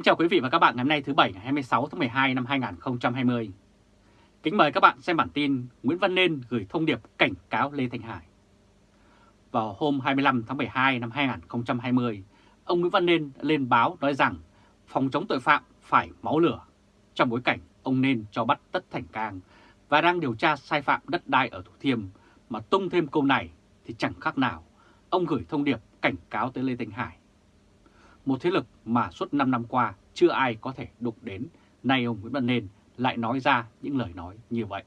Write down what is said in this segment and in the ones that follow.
Kính chào quý vị và các bạn ngày hôm nay thứ Bảy ngày 26 tháng 12 năm 2020. Kính mời các bạn xem bản tin Nguyễn Văn Nên gửi thông điệp cảnh cáo Lê Thanh Hải. Vào hôm 25 tháng 12 năm 2020, ông Nguyễn Văn Nên lên báo nói rằng phòng chống tội phạm phải máu lửa trong bối cảnh ông Nên cho bắt Tất Thành Cang và đang điều tra sai phạm đất đai ở Thủ Thiêm mà tung thêm câu này thì chẳng khác nào ông gửi thông điệp cảnh cáo tới Lê Thanh Hải một thế lực mà suốt 5 năm qua chưa ai có thể đụng đến, nay ông Nguyễn Văn Nên lại nói ra những lời nói như vậy.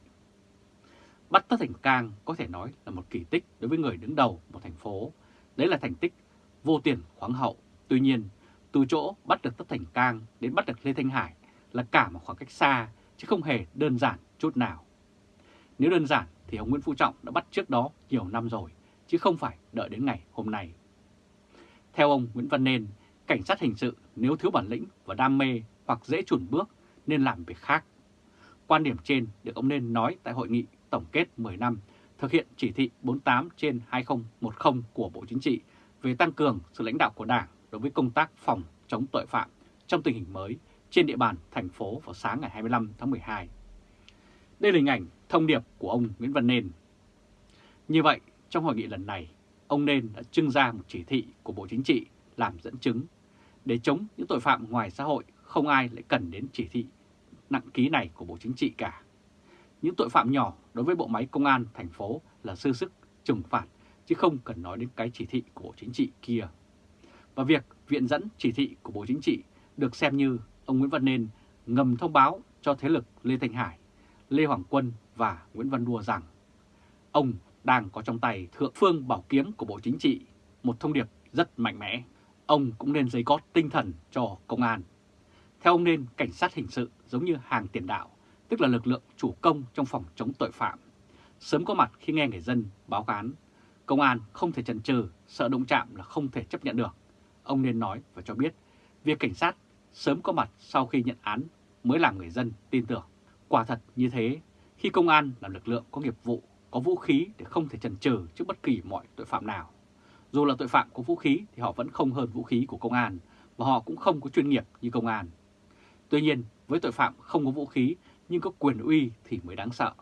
Bắt Tất Thành Cang có thể nói là một kỳ tích đối với người đứng đầu một thành phố. Đấy là thành tích vô tiền khoáng hậu. Tuy nhiên, từ chỗ bắt được Tất Thành Cang đến bắt được Lê Thanh Hải là cả một khoảng cách xa, chứ không hề đơn giản chút nào. Nếu đơn giản thì ông Nguyễn Phú Trọng đã bắt trước đó nhiều năm rồi, chứ không phải đợi đến ngày hôm nay. Theo ông Nguyễn Văn Nên, cảnh sát hình sự nếu thiếu bản lĩnh và đam mê hoặc dễ chuẩn bước nên làm việc khác. Quan điểm trên được ông nên nói tại hội nghị tổng kết 10 năm thực hiện chỉ thị 48 trên 2010 của Bộ Chính trị về tăng cường sự lãnh đạo của Đảng đối với công tác phòng chống tội phạm trong tình hình mới trên địa bàn thành phố vào sáng ngày 25 tháng 12. Đây là hình ảnh thông điệp của ông Nguyễn Văn Nên. Như vậy, trong hội nghị lần này, ông Nên đã trưng ra một chỉ thị của Bộ Chính trị làm dẫn chứng. Để chống những tội phạm ngoài xã hội, không ai lại cần đến chỉ thị nặng ký này của Bộ Chính trị cả. Những tội phạm nhỏ đối với bộ máy công an thành phố là sư sức trừng phạt, chứ không cần nói đến cái chỉ thị của Bộ Chính trị kia. Và việc viện dẫn chỉ thị của Bộ Chính trị được xem như ông Nguyễn Văn Nên ngầm thông báo cho thế lực Lê Thanh Hải, Lê Hoàng Quân và Nguyễn Văn Đua rằng ông đang có trong tay thượng phương bảo kiếm của Bộ Chính trị, một thông điệp rất mạnh mẽ ông cũng nên dây cót tinh thần cho công an. Theo ông nên, cảnh sát hình sự giống như hàng tiền đạo, tức là lực lượng chủ công trong phòng chống tội phạm. Sớm có mặt khi nghe người dân báo án, công an không thể chần chừ, sợ động chạm là không thể chấp nhận được. Ông nên nói và cho biết, việc cảnh sát sớm có mặt sau khi nhận án mới làm người dân tin tưởng. Quả thật như thế, khi công an là lực lượng có nghiệp vụ, có vũ khí để không thể chần chừ trước bất kỳ mọi tội phạm nào. Dù là tội phạm có vũ khí thì họ vẫn không hơn vũ khí của công an và họ cũng không có chuyên nghiệp như công an. Tuy nhiên, với tội phạm không có vũ khí nhưng có quyền uy thì mới đáng sợ.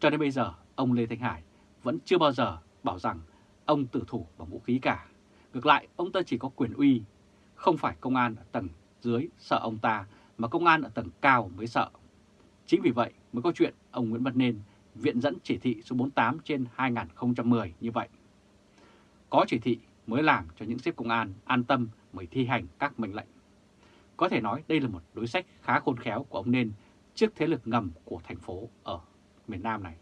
Cho đến bây giờ, ông Lê Thanh Hải vẫn chưa bao giờ bảo rằng ông tử thủ bằng vũ khí cả. Ngược lại, ông ta chỉ có quyền uy, không phải công an ở tầng dưới sợ ông ta, mà công an ở tầng cao mới sợ. Chính vì vậy mới có chuyện ông Nguyễn Văn Nên viện dẫn chỉ thị số 48 trên 2010 như vậy. Có chỉ thị mới làm cho những xếp công an an tâm mới thi hành các mệnh lệnh. Có thể nói đây là một đối sách khá khôn khéo của ông Nên trước thế lực ngầm của thành phố ở miền Nam này.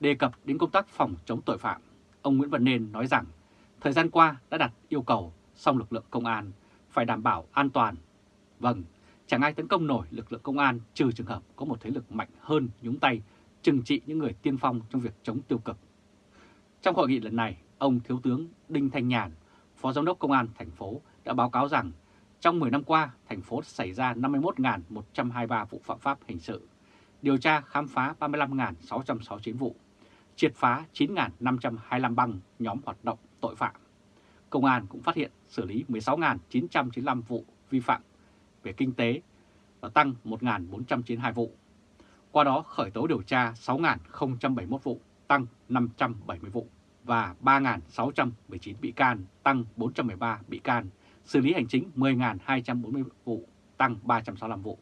Đề cập đến công tác phòng chống tội phạm, ông Nguyễn Văn Nên nói rằng thời gian qua đã đặt yêu cầu song lực lượng công an phải đảm bảo an toàn. Vâng, chẳng ai tấn công nổi lực lượng công an trừ trường hợp có một thế lực mạnh hơn nhúng tay trừng trị những người tiên phong trong việc chống tiêu cực. Trong hội nghị lần này, ông Thiếu tướng Đinh Thanh Nhàn, Phó Giám đốc Công an thành phố đã báo cáo rằng trong 10 năm qua, thành phố xảy ra 51.123 vụ phạm pháp hình sự, điều tra khám phá 35.669 vụ, triệt phá 9.525 băng nhóm hoạt động tội phạm. Công an cũng phát hiện xử lý 16.995 vụ vi phạm về kinh tế và tăng 1.492 vụ. Qua đó khởi tố điều tra 6.071 vụ, tăng 570 vụ và 3.619 bị can, tăng 413 bị can, xử lý hành chính 10.240 vụ, tăng 365 vụ.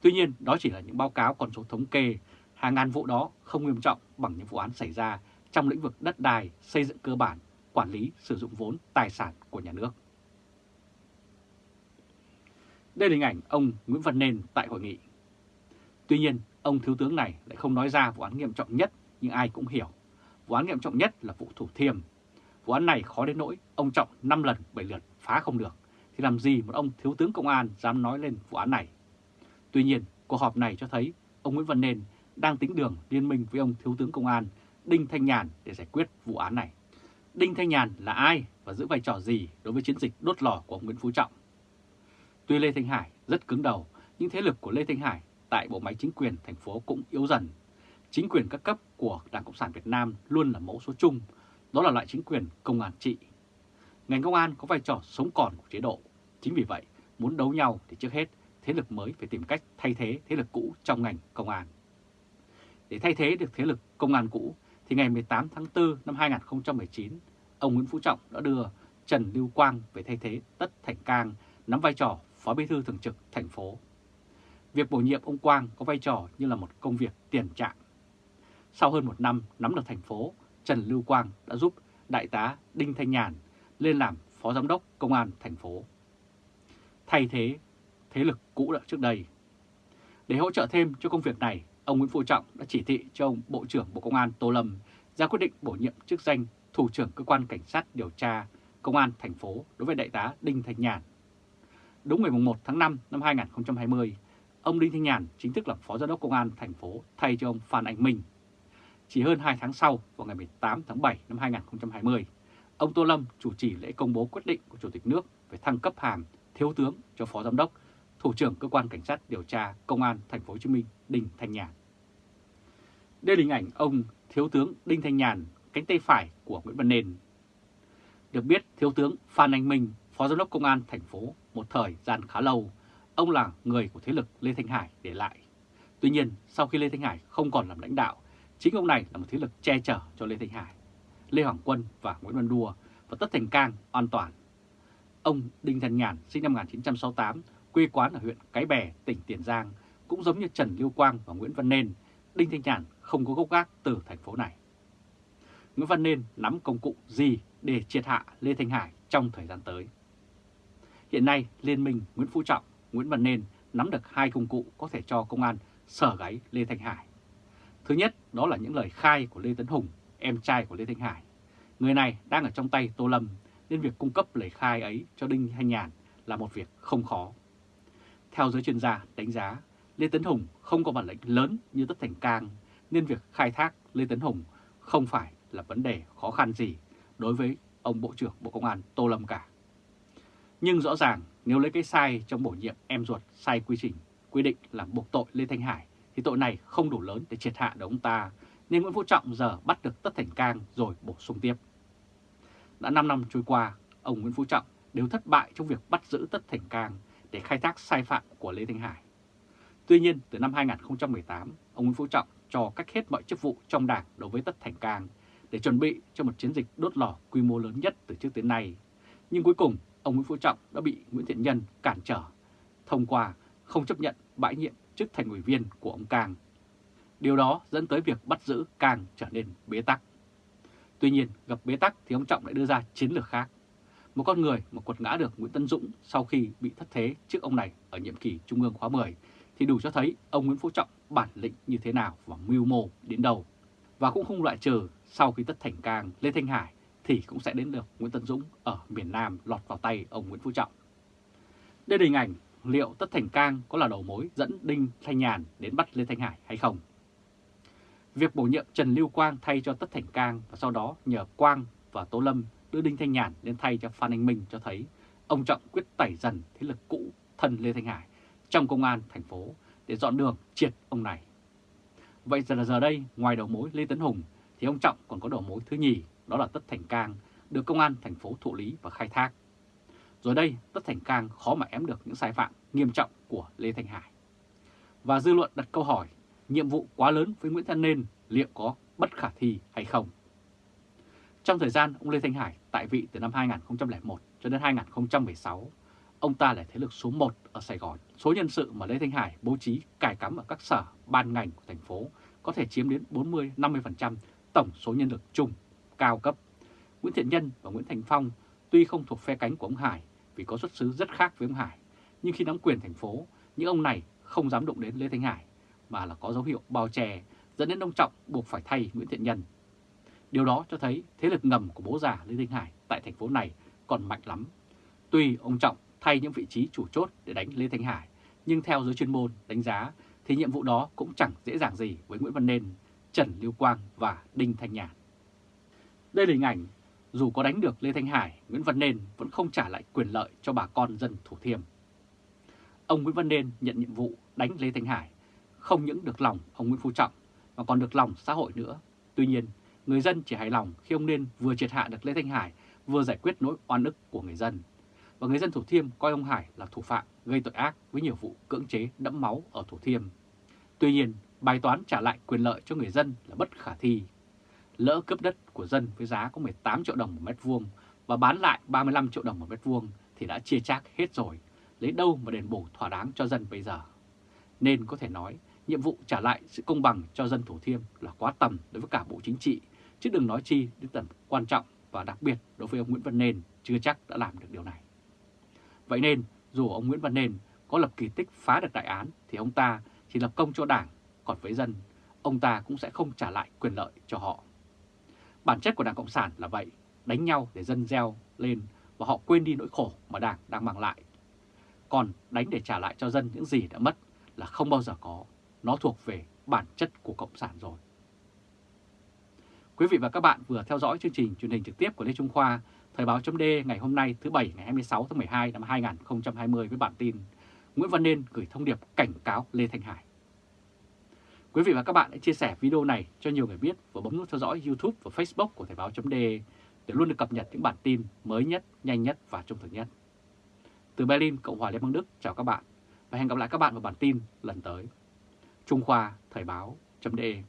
Tuy nhiên, đó chỉ là những báo cáo con số thống kê, hàng ngàn vụ đó không nghiêm trọng bằng những vụ án xảy ra trong lĩnh vực đất đai, xây dựng cơ bản, quản lý, sử dụng vốn, tài sản của nhà nước. Đây là hình ảnh ông Nguyễn Văn Nên tại hội nghị. Tuy nhiên, ông Thiếu tướng này lại không nói ra vụ án nghiêm trọng nhất nhưng ai cũng hiểu Vụ án nghiêm trọng nhất là vụ Thủ Thiêm. Vụ án này khó đến nỗi ông Trọng 5 lần 7 lượt phá không được, thì làm gì một ông thiếu tướng công an dám nói lên vụ án này. Tuy nhiên, cuộc họp này cho thấy ông Nguyễn Văn Nên đang tính đường liên minh với ông thiếu tướng công an Đinh Thanh Nhàn để giải quyết vụ án này. Đinh Thanh Nhàn là ai và giữ vai trò gì đối với chiến dịch đốt lò của ông Nguyễn Phú Trọng? Tuy Lê Thanh Hải rất cứng đầu, nhưng thế lực của Lê Thanh Hải tại bộ máy chính quyền thành phố cũng yếu dần Chính quyền các cấp của Đảng Cộng sản Việt Nam luôn là mẫu số chung, đó là loại chính quyền công an trị. Ngành công an có vai trò sống còn của chế độ. Chính vì vậy, muốn đấu nhau thì trước hết thế lực mới phải tìm cách thay thế thế lực cũ trong ngành công an. Để thay thế được thế lực công an cũ thì ngày 18 tháng 4 năm 2019, ông Nguyễn Phú Trọng đã đưa Trần Lưu Quang về thay thế Tất Thành Cang nắm vai trò Phó Bí thư Thường trực thành phố. Việc bổ nhiệm ông Quang có vai trò như là một công việc tiền trạng. Sau hơn một năm nắm được thành phố, Trần Lưu Quang đã giúp Đại tá Đinh Thanh Nhàn lên làm Phó Giám đốc Công an thành phố. Thay thế thế lực cũ đã trước đây. Để hỗ trợ thêm cho công việc này, ông Nguyễn Phú Trọng đã chỉ thị cho ông Bộ trưởng Bộ Công an Tô Lâm ra quyết định bổ nhiệm chức danh Thủ trưởng Cơ quan Cảnh sát điều tra Công an thành phố đối với Đại tá Đinh Thanh Nhàn. Đúng ngày 1 tháng 5 năm 2020, ông Đinh Thanh Nhàn chính thức làm Phó Giám đốc Công an thành phố thay cho ông Phan Anh Minh. Chỉ hơn 2 tháng sau, vào ngày 18 tháng 7 năm 2020, ông Tô Lâm chủ trì lễ công bố quyết định của Chủ tịch nước về thăng cấp hàm thiếu tướng cho Phó Giám đốc, Thủ trưởng Cơ quan Cảnh sát điều tra Công an thành phố Hồ Chí Minh Đinh Thanh Nhàn. Đây là hình ảnh ông Thiếu tướng Đinh Thanh Nhàn, cánh tay phải của Nguyễn Văn Nền. Được biết, Thiếu tướng Phan Anh Minh, Phó Giám đốc Công an thành phố một thời gian khá lâu, ông là người của thế lực Lê Thanh Hải để lại. Tuy nhiên, sau khi Lê Thanh Hải không còn làm lãnh đạo, chính ông này là một thế lực che chở cho Lê Thanh Hải, Lê Hoàng Quân và Nguyễn Văn Đua và Tất Thành Cang an toàn. Ông Đinh Thanh Nhàn sinh năm 1968, quê quán ở huyện Cái Bè, tỉnh Tiền Giang, cũng giống như Trần Lưu Quang và Nguyễn Văn Nên, Đinh Thanh Nhàn không có gốc gác từ thành phố này. Nguyễn Văn Nên nắm công cụ gì để triệt hạ Lê Thanh Hải trong thời gian tới? Hiện nay, Liên minh Nguyễn Phú Trọng, Nguyễn Văn Nên nắm được hai công cụ có thể cho công an sở gáy Lê Thanh Hải. Thứ nhất, đó là những lời khai của Lê Tấn Hùng, em trai của Lê Thanh Hải. Người này đang ở trong tay Tô Lâm, nên việc cung cấp lời khai ấy cho Đinh Thanh Nhàn là một việc không khó. Theo giới chuyên gia đánh giá, Lê Tấn Hùng không có bản lĩnh lớn như Tất Thành Cang, nên việc khai thác Lê Tấn Hùng không phải là vấn đề khó khăn gì đối với ông Bộ trưởng Bộ Công an Tô Lâm cả. Nhưng rõ ràng nếu lấy cái sai trong bổ nhiệm em ruột sai quy trình quy định làm buộc tội Lê Thanh Hải thì tội này không đủ lớn để triệt hạ được ông ta, nên Nguyễn Phú Trọng giờ bắt được Tất Thành Cang rồi bổ sung tiếp. Đã 5 năm trôi qua, ông Nguyễn Phú Trọng đều thất bại trong việc bắt giữ Tất Thành Cang để khai thác sai phạm của Lê Thanh Hải. Tuy nhiên, từ năm 2018, ông Nguyễn Phú Trọng cho cách hết mọi chức vụ trong đảng đối với Tất Thành Cang để chuẩn bị cho một chiến dịch đốt lò quy mô lớn nhất từ trước đến nay. Nhưng cuối cùng, ông Nguyễn Phú Trọng đã bị Nguyễn Thiện Nhân cản trở, thông qua không chấp nhận bãi nhiệm chức thành ủy viên của ông càng, Điều đó dẫn tới việc bắt giữ càng trở nên bế tắc. Tuy nhiên, gặp bế tắc thì ông Trọng lại đưa ra chiến lược khác. Một con người mà quật ngã được Nguyễn Tân Dũng sau khi bị thất thế trước ông này ở nhiệm kỳ Trung ương khóa 10 thì đủ cho thấy ông Nguyễn Phú Trọng bản lĩnh như thế nào và mưu mô đến đâu. Và cũng không loại trừ sau khi Tất Thành Cang, Lê Thanh Hải thì cũng sẽ đến được Nguyễn Tân Dũng ở miền Nam lọt vào tay ông Nguyễn Phú Trọng. Đây là hình ảnh liệu Tất Thành Cang có là đầu mối dẫn Đinh Thanh Nhàn đến bắt Lê Thanh Hải hay không. Việc bổ nhiệm Trần Lưu Quang thay cho Tất Thành Cang và sau đó nhờ Quang và Tô Lâm đưa Đinh Thanh Nhàn lên thay cho Phan Anh Minh cho thấy ông Trọng quyết tẩy dần thế lực cũ thân Lê Thanh Hải trong công an thành phố để dọn đường triệt ông này. Vậy giờ là giờ đây, ngoài đầu mối Lê Tấn Hùng thì ông Trọng còn có đầu mối thứ nhì, đó là Tất Thành Cang, được công an thành phố thụ lý và khai thác. Rồi đây, Tất Thành Cang khó mà ém được những sai phạm nghiêm trọng của Lê Thanh Hải. Và dư luận đặt câu hỏi, nhiệm vụ quá lớn với Nguyễn Thanh Nên liệu có bất khả thi hay không? Trong thời gian ông Lê Thanh Hải tại vị từ năm 2001 cho đến 2016, ông ta là thế lực số 1 ở Sài Gòn. Số nhân sự mà Lê Thanh Hải bố trí cài cắm ở các sở, ban ngành của thành phố có thể chiếm đến 40-50% tổng số nhân lực chung, cao cấp. Nguyễn Thiện Nhân và Nguyễn Thành Phong tuy không thuộc phe cánh của ông Hải vì có xuất xứ rất khác với ông Hải, nhưng khi nắm quyền thành phố, những ông này không dám động đến Lê Thanh Hải, mà là có dấu hiệu bao che dẫn đến ông Trọng buộc phải thay Nguyễn Thiện Nhân. Điều đó cho thấy thế lực ngầm của bố già Lê Thanh Hải tại thành phố này còn mạnh lắm. Tuy ông Trọng thay những vị trí chủ chốt để đánh Lê Thanh Hải, nhưng theo giới chuyên môn đánh giá thì nhiệm vụ đó cũng chẳng dễ dàng gì với Nguyễn Văn Nên, Trần Lưu Quang và Đinh Thanh Nhàn. Đây là hình ảnh dù có đánh được Lê Thanh Hải, Nguyễn Văn Nên vẫn không trả lại quyền lợi cho bà con dân Thủ Thiêm. Ông Nguyễn Văn Nên nhận nhiệm vụ đánh Lê Thanh Hải, không những được lòng ông Nguyễn Phú Trọng mà còn được lòng xã hội nữa. Tuy nhiên, người dân chỉ hài lòng khi ông Nên vừa triệt hạ được Lê Thanh Hải, vừa giải quyết nỗi oan ức của người dân. và người dân Thủ Thiêm coi ông Hải là thủ phạm gây tội ác với nhiều vụ cưỡng chế đẫm máu ở Thủ Thiêm. Tuy nhiên, bài toán trả lại quyền lợi cho người dân là bất khả thi. Lỡ cướp đất của dân với giá có 18 triệu đồng một mét vuông và bán lại 35 triệu đồng một mét vuông thì đã chia chác hết rồi, lấy đâu mà đền bù thỏa đáng cho dân bây giờ. Nên có thể nói, nhiệm vụ trả lại sự công bằng cho dân Thủ Thiêm là quá tầm đối với cả Bộ Chính trị, chứ đừng nói chi đến tầm quan trọng và đặc biệt đối với ông Nguyễn Văn Nên chưa chắc đã làm được điều này. Vậy nên, dù ông Nguyễn Văn Nên có lập kỳ tích phá được đại án thì ông ta chỉ lập công cho đảng, còn với dân, ông ta cũng sẽ không trả lại quyền lợi cho họ. Bản chất của Đảng Cộng sản là vậy, đánh nhau để dân gieo lên và họ quên đi nỗi khổ mà Đảng đang mang lại. Còn đánh để trả lại cho dân những gì đã mất là không bao giờ có, nó thuộc về bản chất của Cộng sản rồi. Quý vị và các bạn vừa theo dõi chương trình truyền hình trực tiếp của Lê Trung Khoa, Thời báo chấm ngày hôm nay thứ Bảy ngày 26 tháng 12 năm 2020 với bản tin Nguyễn Văn Nên gửi thông điệp cảnh cáo Lê Thanh Hải. Quý vị và các bạn hãy chia sẻ video này cho nhiều người biết và bấm nút theo dõi YouTube và Facebook của Thời Báo .de để luôn được cập nhật những bản tin mới nhất, nhanh nhất và trung thực nhất. Từ Berlin, Cộng hòa Liên bang Đức, chào các bạn và hẹn gặp lại các bạn vào bản tin lần tới. Trung Khoa Thời Báo .de.